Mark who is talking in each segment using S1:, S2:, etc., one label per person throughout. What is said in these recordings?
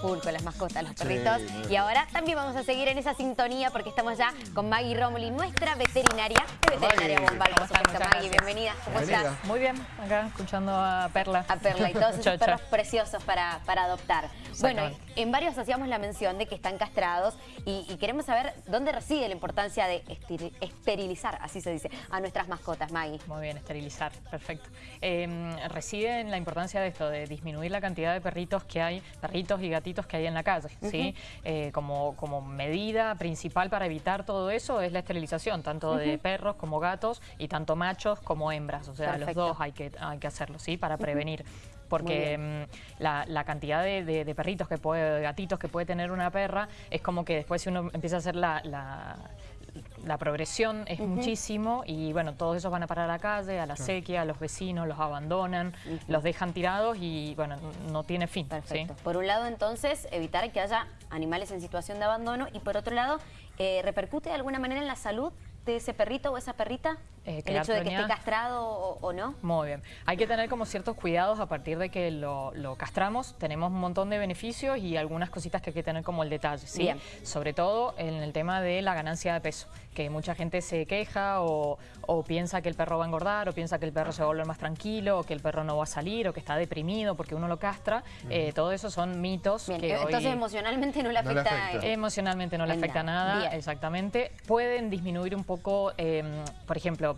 S1: full con las mascotas, los perritos. y ahora también vamos a seguir en esa sintonía porque estamos ya con Maggie Romoli, nuestra veterinaria de Veterinaria Bomba.
S2: ¿Cómo están?
S1: Maggie, bienvenida. ¿Cómo estás?
S2: Muy bien, acá escuchando a Perla.
S1: A Perla y todos esos perros preciosos para, para adoptar. Bueno, en varios hacíamos la mención de que están castrados y, queremos saber dónde reside la importancia de esterilizar, así se dice, a nuestras mascotas, Maggie.
S2: Muy bien, esterilizar, perfecto. Em, reside en la importancia de esto, de disminuir la cantidad de perritos que hay, perritos y gatitos que hay en la calle, ¿sí? Eh, como, como medida principal para evitar todo eso es la esterilización, tanto de perros como gatos y tanto machos como hembras, o sea, los dos hay que, hay que hacerlo, ¿sí? Para prevenir. Porque mm, la, cantidad de, perritos que puede, de gatitos que puede tener una perra es como que después si uno empieza a hacer la, la progresión es muchísimo y bueno, todos esos van a parar a la calle, a la sequía, a los vecinos, los abandonan, los dejan tirados y bueno, no tiene fin.
S1: Perfecto. Por un lado entonces, evitar que haya animales en situación de abandono y por otro lado, eh, ¿repercute de alguna manera en la salud de ese perrito o esa perrita? Eh, el hecho de que esté castrado o, no.
S2: Muy bien. Hay que tener como ciertos cuidados a partir de que lo, castramos. Tenemos un montón de beneficios y algunas cositas que hay que tener como el detalle. ¿sí? Sobre todo en el tema de la ganancia de peso, que mucha gente se queja o, piensa que el perro va a engordar o piensa que el perro se va a volver más tranquilo o que el perro no va a salir o que está deprimido porque uno lo castra. Eh, todo eso son mitos.
S1: que entonces emocionalmente no le afecta.
S2: Emocionalmente no le afecta nada, exactamente. Pueden disminuir un poco, em, por ejemplo,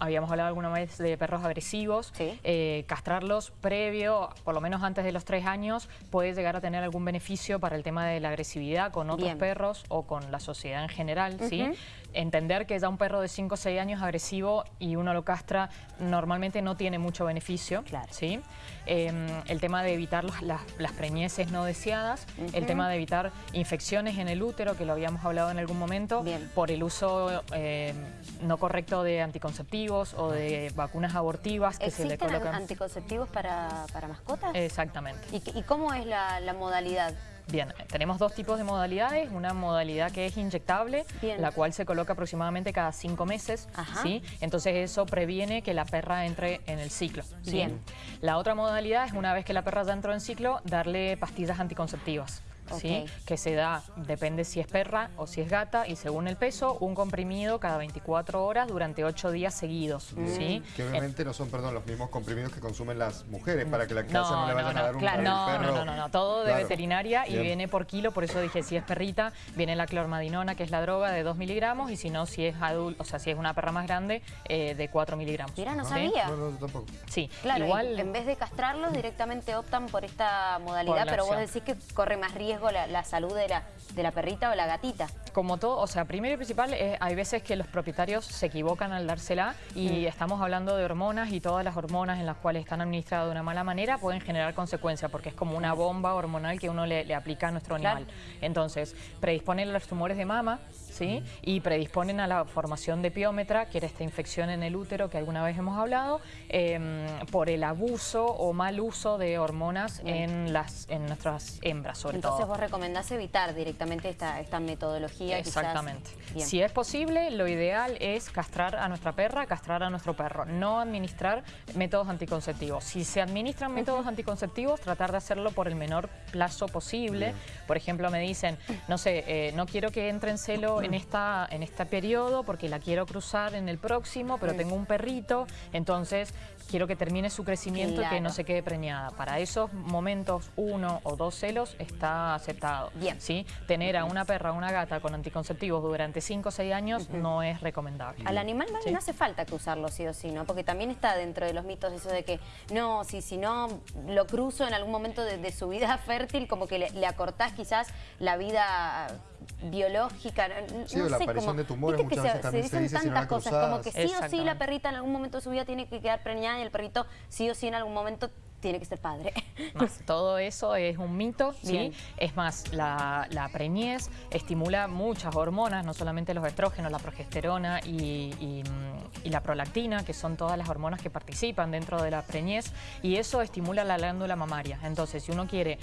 S2: habíamos hablado alguna vez de perros agresivos, eh, castrarlos previo, por lo menos antes de los tres años, puede llegar a tener algún beneficio para el tema de la agresividad con otros perros o con la sociedad en general, ¿sí? Entender que ya un perro de 5 o 6 años agresivo y uno lo castra normalmente no tiene mucho beneficio, claro. ¿sí? Em, el tema de evitar las, preñeces no deseadas, el tema de evitar infecciones en el útero, que lo habíamos hablado en algún momento, por el uso em, no correcto de anticonceptivos o de vacunas abortivas
S1: que se le colocan. anticonceptivos para, mascotas?
S2: Exactamente.
S1: ¿Y, cómo es la, modalidad?
S2: Bien, tenemos dos tipos de modalidades, una modalidad que es inyectable, la cual se coloca aproximadamente cada cinco meses, ¿sí? entonces eso previene que la perra entre en el ciclo. Bien. La otra modalidad es una vez que la perra ya entró en ciclo, darle pastillas anticonceptivas. ¿Sí? que se da, depende si es perra o si es gata, y según el peso, un comprimido cada 24 horas durante 8 días seguidos. ¿sí?
S3: Que obviamente no son, perdón, los mismos comprimidos que consumen las mujeres, para que la casa no, le vayan a dar un
S2: claro, no, No, no, no, todo de veterinaria y viene por kilo, por eso dije, si es perrita, viene la clormadinona, que es la droga, de 2 miligramos, y si no, si es adulto, o sea, si es una perra más grande, eh, de 4 miligramos.
S1: Mira, no sabía.
S3: No, no, tampoco.
S2: Sí,
S1: claro, igual... en vez de castrarlos, directamente optan por esta modalidad, pero vos decís que corre más riesgo la, salud de la, de la perrita o la gatita.
S2: Como todo, o sea, primero y principal, eh, hay veces que los propietarios se equivocan al dársela y mm. estamos hablando de hormonas y todas las hormonas en las cuales están administradas de una mala manera pueden generar consecuencias porque es como una bomba hormonal que uno le, aplica a nuestro animal. Entonces, predisponen los tumores de mama, ¿sí? Y predisponen a la formación de piómetra, que era esta infección en el útero que alguna vez hemos hablado, em, por el abuso o mal uso de hormonas en, las, en nuestras hembras, sobre
S1: Entonces, todo. Entonces vos recomendás evitar directamente esta, esta metodología.
S2: Exactamente. Si es posible, lo ideal es castrar a nuestra perra, castrar a nuestro perro, no administrar métodos anticonceptivos. Si se administran métodos anticonceptivos, tratar de hacerlo por el menor plazo posible. Por ejemplo, me dicen, no sé, eh, no quiero que entre en celo en, esta, en este periodo porque la quiero cruzar en el próximo, pero tengo un perrito, entonces quiero que termine su crecimiento y que no se quede preñada. Para esos momentos, uno o dos celos está aceptado. Bien. ¿sí? Tener a una perra o una gata con anticonceptivos durante cinco o seis años no es recomendable.
S1: Al animal no hace falta cruzarlo sí o sí, ¿no? Porque también está dentro de los mitos eso de que no, si, si no lo cruzo en algún momento de, su vida fértil, como que le, le acortás quizás la vida biológica, no,
S3: sí, la aparición de tumores muchas veces también se, dice
S1: tantas cosas, como que sí o sí la perrita en algún momento de su vida tiene que quedar preñada y el perrito sí o sí en algún momento tiene que ser padre.
S2: todo eso es un mito, ¿sí? Es más, la, preñez estimula muchas hormonas, no solamente los estrógenos, la progesterona y, la prolactina, que son todas las hormonas que participan dentro de la preñez, y eso estimula la glándula mamaria. Entonces, si uno quiere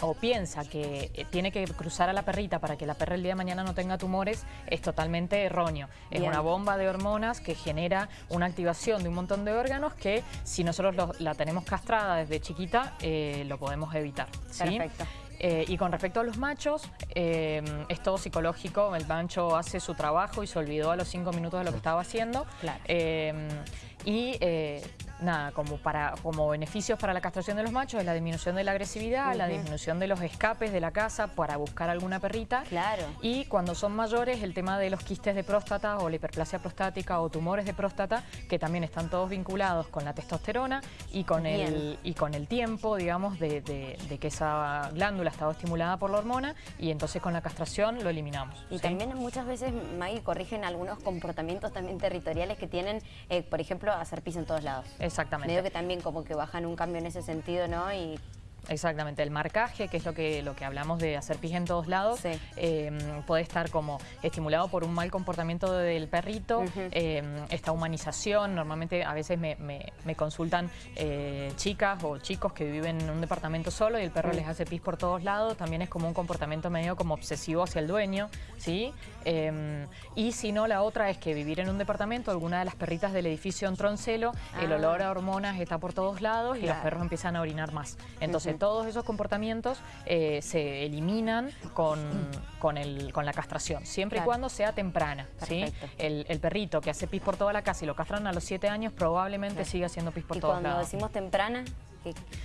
S2: o piensa que eh, tiene que cruzar a la perrita para que la perra el día de mañana no tenga tumores, es totalmente erróneo. Es una bomba de hormonas que genera una activación de un montón de órganos que si nosotros la tenemos castrada desde chiquita, eh, lo podemos evitar. Perfecto. Eh, y con respecto a los machos, eh, es todo psicológico, el macho hace su trabajo y se olvidó a los cinco minutos de lo que estaba haciendo. y nada, como, para, como beneficios para la castración de los machos es la disminución de la agresividad, la disminución de los escapes de la casa para buscar alguna perrita.
S1: Claro.
S2: Y cuando son mayores, el tema de los quistes de próstata o la hiperplasia prostática o tumores de próstata, que también están todos vinculados con la testosterona y con, el, y con el tiempo, digamos, de, que esa glándula estaba estimulada por la hormona y entonces con la castración lo eliminamos.
S1: Y también muchas veces, Maggie, corrigen algunos comportamientos también territoriales que tienen, eh, por ejemplo, hacer pis en todos lados.
S2: Exactamente.
S1: Medio que también como que bajan un cambio en ese sentido, ¿no? Y
S2: Exactamente, el marcaje, que es lo que, lo que hablamos de hacer pis en todos lados, em, puede estar como estimulado por un mal comportamiento del perrito, em, esta humanización, normalmente a veces me, consultan eh, chicas o chicos que viven en un departamento solo y el perro les hace pis por todos lados, también es como un comportamiento medio como obsesivo hacia el dueño, ¿sí? Em, y si no, la otra es que vivir en un departamento, alguna de las perritas del edificio en celo, el ah. olor a hormonas está por todos lados y los perros empiezan a orinar más. Entonces, todos esos comportamientos eh, se eliminan con, con, el, con la castración, siempre y cuando sea temprana. ¿sí? El, perrito que hace pis por toda la casa y lo castran a los 7 años probablemente siga haciendo pis por todos lados.
S1: Y cuando decimos temprana,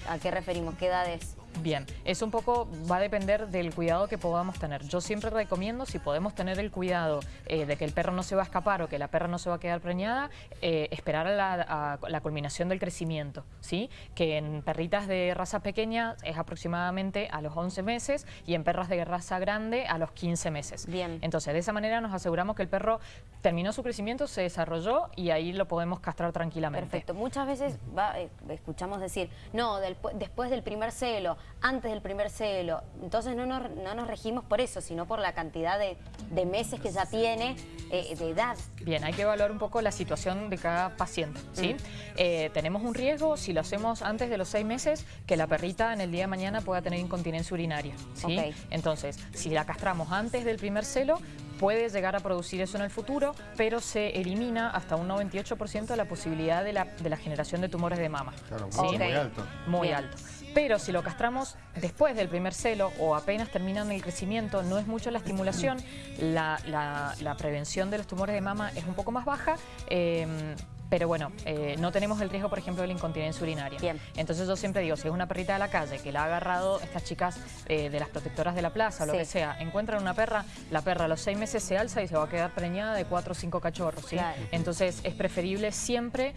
S1: ¿a qué referimos? ¿Qué edades?
S2: Bien, eso un poco va a depender del cuidado que podamos tener. Yo siempre recomiendo, si podemos tener el cuidado eh, de que el perro no se va a escapar o que la perra no se va a quedar preñada, eh, esperar a la, culminación del crecimiento, ¿sí? Que en perritas de raza pequeña es aproximadamente a los 11 meses y en perras de raza grande a los 15 meses.
S1: Bien.
S2: Entonces, de esa manera nos aseguramos que el perro terminó su crecimiento, se desarrolló y ahí lo podemos castrar tranquilamente.
S1: Perfecto. Muchas veces eh, escuchamos decir, no, después del primer celo, antes del primer celo. Entonces no nos, no nos regimos por eso, sino por la cantidad de, meses que ya tiene eh, de edad.
S2: Bien, hay que evaluar un poco la situación de cada paciente. ¿sí? Mm. Eh, tenemos un riesgo, si lo hacemos antes de los seis meses, que la perrita en el día de mañana pueda tener incontinencia urinaria. ¿sí? Entonces, si la castramos antes del primer celo, puede llegar a producir eso en el futuro, pero se elimina hasta un 98% la posibilidad de la, de la, generación de tumores de mama.
S3: Claro, muy alto.
S2: Muy alto. Pero si lo castramos después del primer celo o apenas terminan el crecimiento, no es mucho la estimulación, la, prevención de los tumores de mama es un poco más baja, em, pero bueno, eh, no tenemos el riesgo, por ejemplo, de la incontinencia urinaria.
S1: Bien.
S2: Entonces yo siempre digo, si es una perrita de la calle que la ha agarrado estas chicas eh, de las protectoras de la plaza o lo que sea, encuentran una perra, la perra a los seis meses se alza y se va a quedar preñada de cuatro o cinco cachorros, ¿sí? Entonces es preferible siempre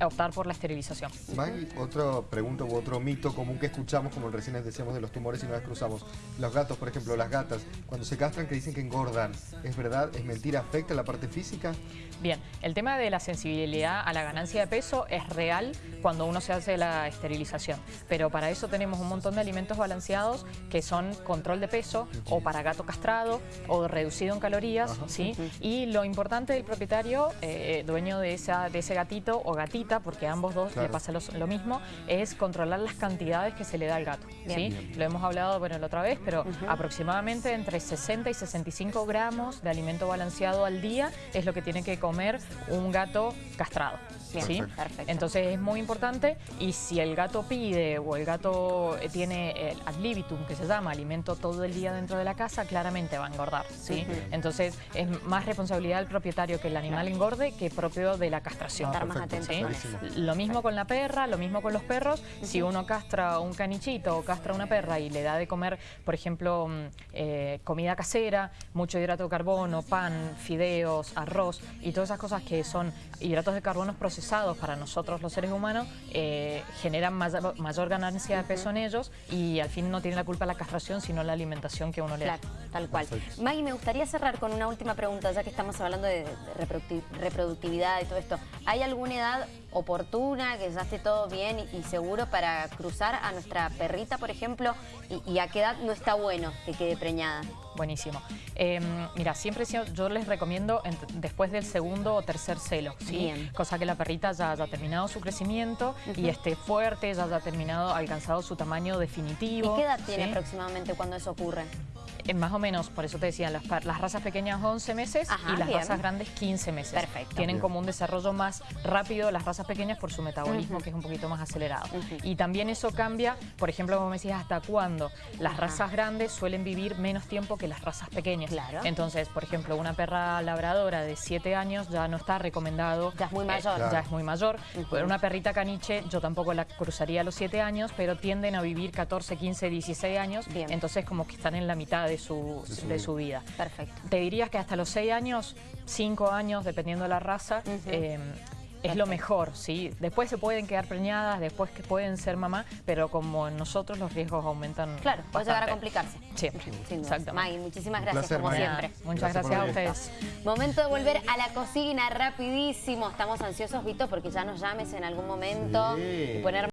S2: optar por la esterilización.
S3: Maggie, otra pregunta u otro mito común que escuchamos, como recién les decíamos de los tumores y no las cruzamos. Los gatos, por ejemplo, las gatas, cuando se castran que dicen que engordan, ¿es verdad? ¿Es mentira? ¿Afecta la parte física?
S2: Bien, el tema de la sensibilidad a la ganancia de peso es real cuando uno se hace la esterilización, pero para eso tenemos un montón de alimentos balanceados que son control de peso o para gato castrado o reducido en calorías, ¿sí? Y lo importante del propietario, eh, dueño de, esa, de ese gatito o gatita, porque a ambos dos le pasa lo, mismo, es controlar las cantidades que se le da al gato. ¿sí? Lo hemos hablado bueno, la otra vez, pero aproximadamente entre 60 y 65 gramos de alimento balanceado al día es lo que tiene que comer un gato castrado. ¿Sí? Entonces es muy importante y si el gato pide o el gato eh, tiene el ad libitum, que se llama alimento todo el día dentro de la casa, claramente va a engordar. ¿sí? Entonces es más responsabilidad del propietario que el animal engorde que propio de la castración.
S1: Estar más atento
S2: Lo mismo con la perra, lo mismo con los perros. Si uno castra un canichito o castra una perra y le da de comer, por ejemplo, mm, eh, comida casera, mucho hidrato de carbono, pan, fideos, arroz y todas esas cosas que son hidratos de carbono procesados para nosotros los seres humanos eh, generan mayor, ganancia de peso en ellos y al fin no tiene la culpa la castración sino la alimentación que uno le
S1: da. tal cual. Maggie, me gustaría cerrar con una última pregunta, ya que estamos hablando de, reproductividad y todo esto. ¿Hay alguna edad oportuna, que ya esté todo bien y, seguro para cruzar a nuestra perrita, por ejemplo, y, a qué edad no está bueno que quede preñada?
S2: Buenísimo. Em, mira, siempre yo les recomiendo después del segundo o tercer celo, ¿sí? Cosa que la perrita ya haya terminado su crecimiento y esté fuerte, ya haya terminado, alcanzado su tamaño definitivo.
S1: ¿Y qué edad tiene aproximadamente cuando eso ocurre?
S2: Eh, más o menos, por eso te decía, las, razas pequeñas 11 meses y las razas grandes 15 meses.
S1: Perfecto.
S2: Tienen como un desarrollo más rápido las razas pequeñas por su metabolismo, que es un poquito más acelerado. Y también eso cambia, por ejemplo, como me decías, hasta cuándo. Las razas grandes suelen vivir menos tiempo que las razas pequeñas.
S1: Claro.
S2: Entonces, por ejemplo, una perra labradora de 7 años ya no está recomendado.
S1: Ya es muy mayor.
S2: Ya es muy mayor. Una perrita caniche, yo tampoco la cruzaría a los 7 años, pero tienden a vivir 14, 15, 16 años. Entonces, como que están en la mitad de su, de su vida.
S1: Perfecto.
S2: Te dirías que hasta los 6 años, 5 años, dependiendo de la raza, es lo mejor, ¿sí? Después se pueden quedar preñadas, después que pueden ser mamá, pero como en nosotros los riesgos aumentan
S1: Claro, puede llegar a complicarse.
S2: Sí,
S1: exacto. Maggie, muchísimas gracias, como siempre.
S2: Muchas gracias, a ustedes.
S1: Momento de volver a la cocina, rapidísimo. Estamos ansiosos, Vito, porque ya nos llames en algún momento y poner